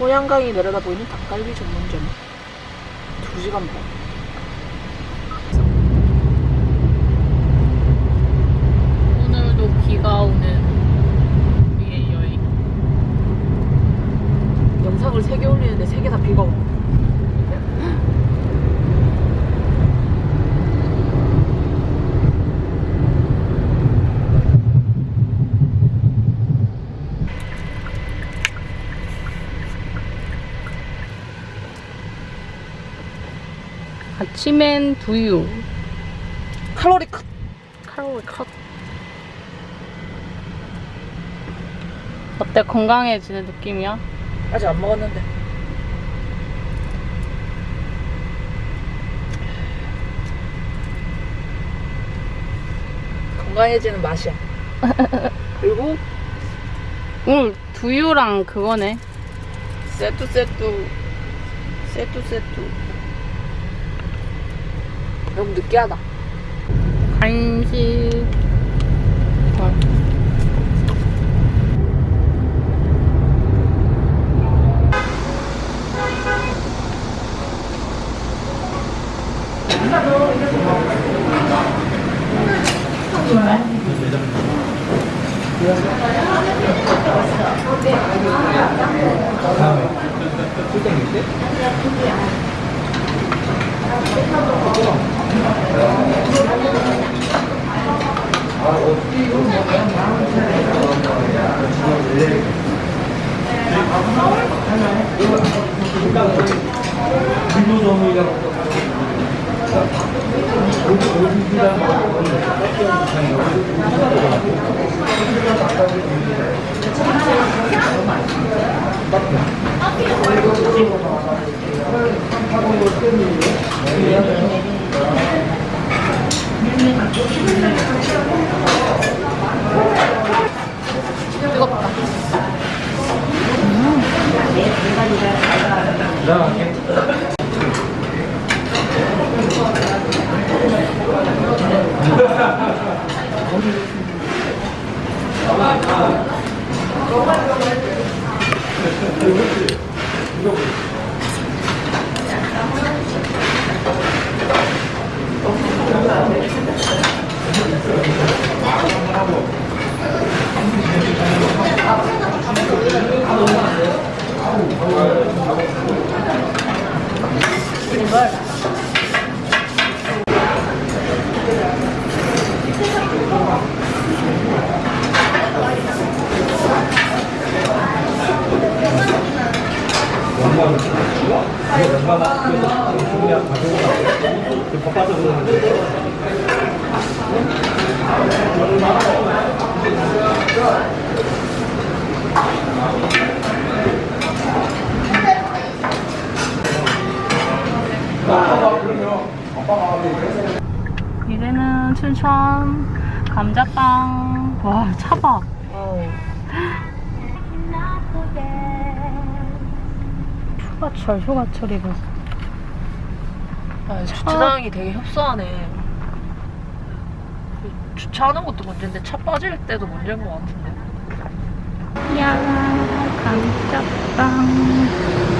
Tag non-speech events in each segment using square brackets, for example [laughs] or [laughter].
호양강이 내려다 보이는 닭갈비 전문점. 2시간 반 오늘도 비가 오는 우리의 여행. 영상을 3개 올리는데 3개 다 비가 오고 아침엔 두유. 칼로리 컷 칼로리 컷. 어때? 건강해지는 느낌이야? 아직 안 먹었는데 건강해지는 맛이야 [laughs] 그리고 오늘 두유랑 그거네. 세뚜 세뚜 세뚜 세뚜 너무 느끼하다 간식. 이제는 춘천 감자빵. 와, 차박. 휴가철, 휴가철이고. 아, 주차장이 되게 협소하네. 주차하는 것도 문제인데 차 빠질 때도 문제인 것 같은데. 야, 감자빵.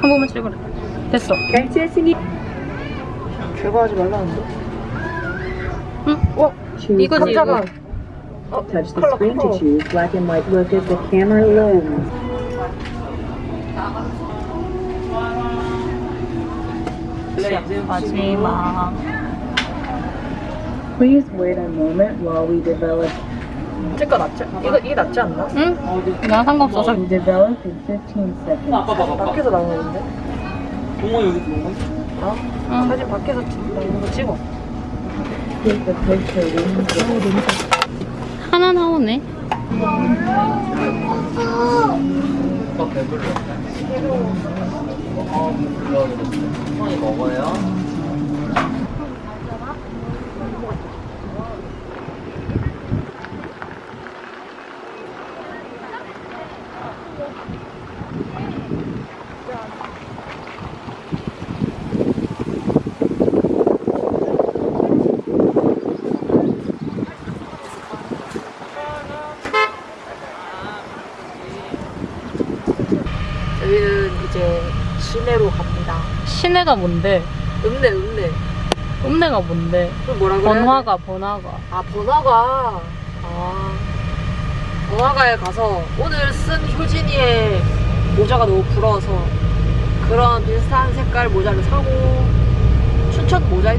한 번만 찍어라. 됐어. 결제했으니 결과하지 말라는데? 응? 어? 이거지, 이거. 어, Touch the 컬러, screen to 컬러. choose black and white look as the camera loads. 마지막. Please wait a moment while we develop 제거 낫지? 이거, 이게 낫지 않나? 응? 나 상관없어서. we develop in 15 seconds. 밖에서 나오는데? 동호 여기 동호 어? 응. 사진 밖에서 찍- 나오는 거 찍어. 하나 나오네. 더 배불러 어 먹어요? 저희는 이제 시내로 갑니다. 시내가 뭔데? 읍내, 읍내. 읍내가 뭔데? 그 뭐라 그래? 번화가, 번화가. 아, 번화가. 아. 번화가에 가서 오늘 쓴 효진이의 모자가 너무 부러워서 그런 비슷한 색깔 모자를 사고 춘천 모자 되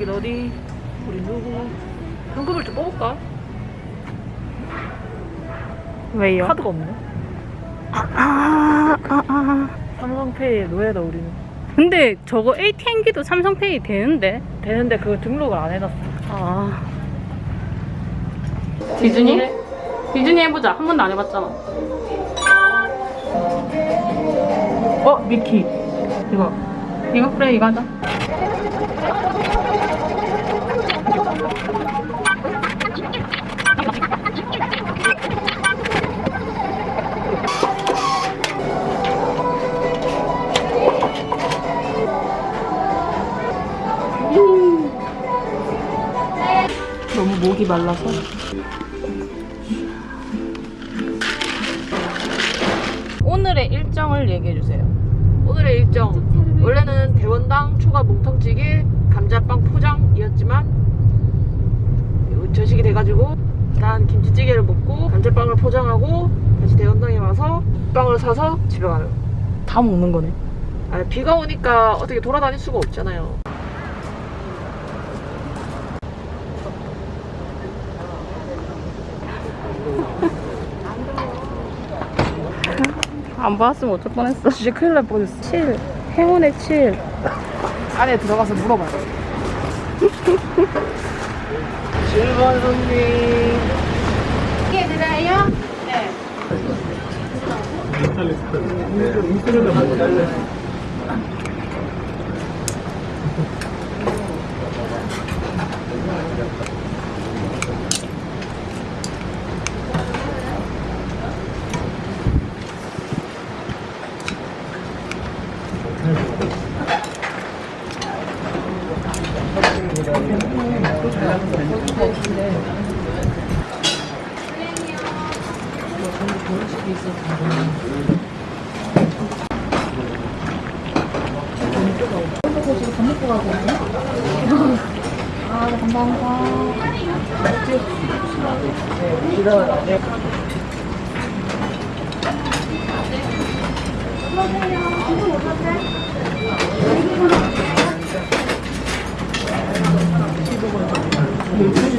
여긴 어디? 우리 누구? 현금을 좀 뽑을까? 왜요? 카드가 없네. 아, 아, 아. 삼성페이에 노예다 우리는. 근데 저거 ATM기도 삼성페이 되는데? 되는데 그거 등록을 안 해놨어. 아. 디즈니? 디즈니 해보자. 한 번도 안 해봤잖아. 어 미키. 이거. 이거 그래, 이거 하자. 목이 말라서. 오늘의 일정을 얘기해주세요. 오늘의 일정. 원래는 대원당 초가 뭉텅찌개 감자빵 포장이었지만 저식이 돼가지고 일단 김치찌개를 먹고 감자빵을 포장하고 다시 대원당에 와서 빵을 사서 집에 가요. 다 먹는 거네. 아, 비가 오니까 어떻게 돌아다닐 수가 없잖아요. 안 봤으면 어쩔 뻔했어. 진짜 큰일 날 뻔했어. 7 행운의 7 안에 들어가서 물어봐. 7번 손님. 이게 드라이요? 네. [laughs] 네, 감사합니다. 네,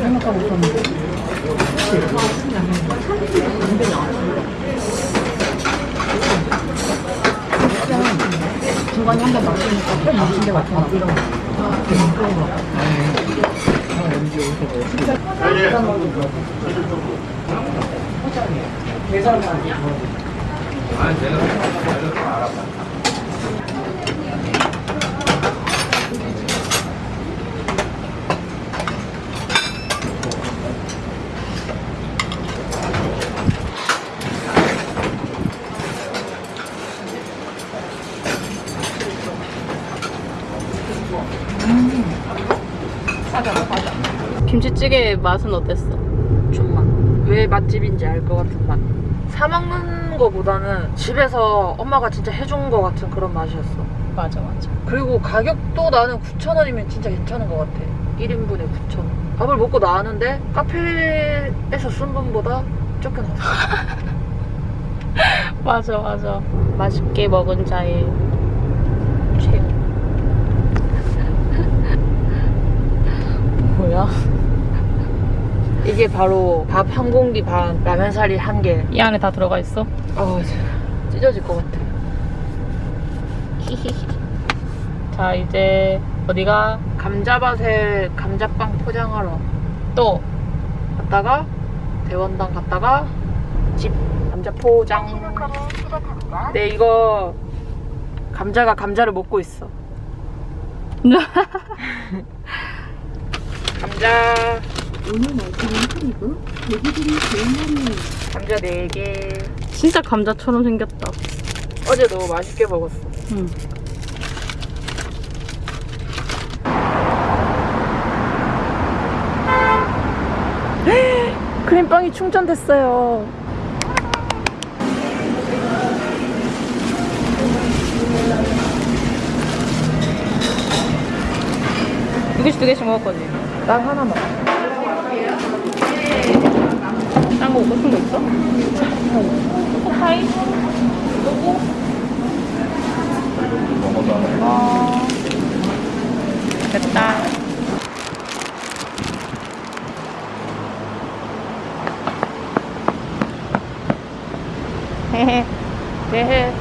생각하고 있었는데 중간에 한번 마시니까 꽤 마신 게 같아요 계산만 아, 내가 알아봐. 김치찌개 맛은 어땠어? 좀만 왜 맛집인지 알 것 같은 맛 사먹는 거보다는 집에서 엄마가 진짜 해준 거 같은 그런 맛이었어 맞아 맞아. 그리고 가격도 나는 9,000원이면 진짜 괜찮은 것 같아 1인분에 9,000원 밥을 먹고 나왔는데 카페에서 쓴 돈보다 쫓겨났어 맞아 맞아. 맛있게 먹은 자의 최후. [laughs] 뭐야? 이게 바로 밥 한 공기 반 라면 사리 한 개. 이 안에 다 들어가 있어? 어, 찢어질 것 같아. 자 이제 어디가? 감자밭에 감자빵 포장하러. 또? 갔다가 대원당 갔다가 집 감자 포장. 네 이거 감자가 감자를 먹고 있어. [laughs] 감자 오늘 날씨는 흐리고 대기들이 좋은 날이에요. 감자 4개 진짜 감자처럼 생겼다. 어제 너무 맛있게 먹었어 응. 크림빵이 충전됐어요 두 개씩 두 개씩 먹을 거지? 난 하나만 딴거 먹고 싶은 거 있어? 초코파이? 요거? 어... 됐다. 헤헤. 네